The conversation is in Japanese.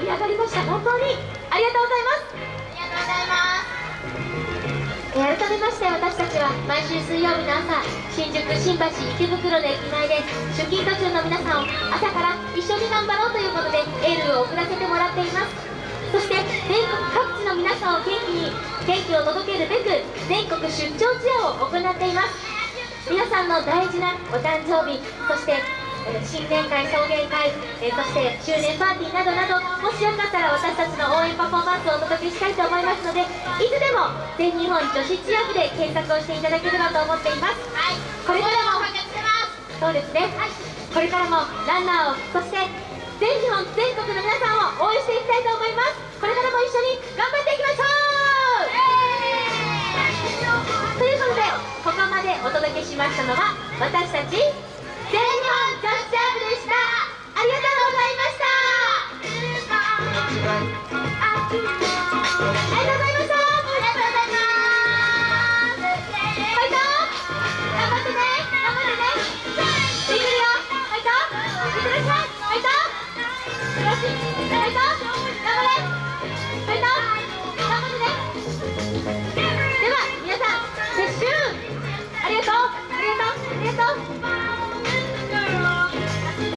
盛り上がりました。本当に。ありがとうございます。ありがとうございますえー改めまして私たちは毎週水曜日の朝新宿新橋池袋の駅前で出勤途中の皆さんを朝から一緒に頑張ろうということでエールを送らせてもらっています。そして全国各地の皆さんを元気に元気を届けるべく全国出張ツアーを行っています。皆さんの大事なお誕生日そして新年会、送迎会、えそして周年パーティーなどなどしよかったら私たちの応援パフォーマンスをお届けしたいと思いますのでいつでも全日本女子チア部で検索をしていただければと思っています。はい。これからもそうですね、これからもランナーをそして全日本全国の皆さんを応援していきたいと思います。これからも一緒に頑張っていきましょう。ということでここまでお届けしましたのは私たちありがとうございます